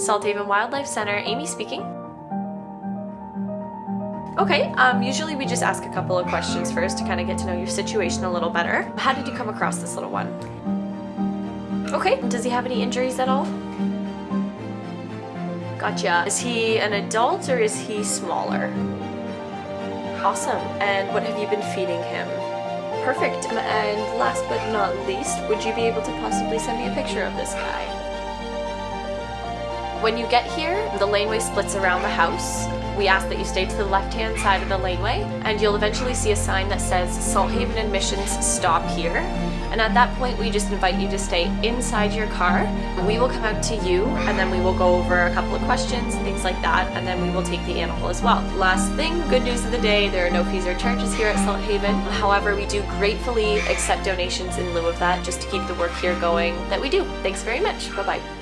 Salthaven Wildlife Center, Amy speaking. Okay, um, usually we just ask a couple of questions first to kind of get to know your situation a little better. How did you come across this little one? Okay, does he have any injuries at all? Gotcha. Is he an adult or is he smaller? Awesome. And what have you been feeding him? Perfect. And last but not least, would you be able to possibly send me a picture of this guy? When you get here, the laneway splits around the house. We ask that you stay to the left-hand side of the laneway, and you'll eventually see a sign that says Salthaven Admissions Stop Here. And at that point, we just invite you to stay inside your car. We will come out to you, and then we will go over a couple of questions and things like that, and then we will take the animal as well. Last thing, good news of the day, there are no fees or charges here at Salthaven. However, we do gratefully accept donations in lieu of that just to keep the work here going that we do. Thanks very much. Bye-bye.